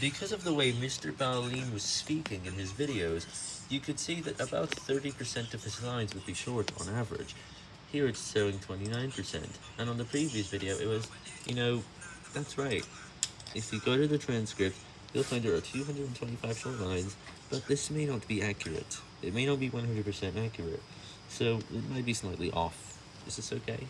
Because of the way Mr. Ballen was speaking in his videos, you could see that about 30% of his lines would be short on average. Here it's showing 29%, and on the previous video it was, you know, that's right. If you go to the transcript, you'll find there are 225 short lines, but this may not be accurate. It may not be 100% accurate, so it might be slightly off. Is this okay?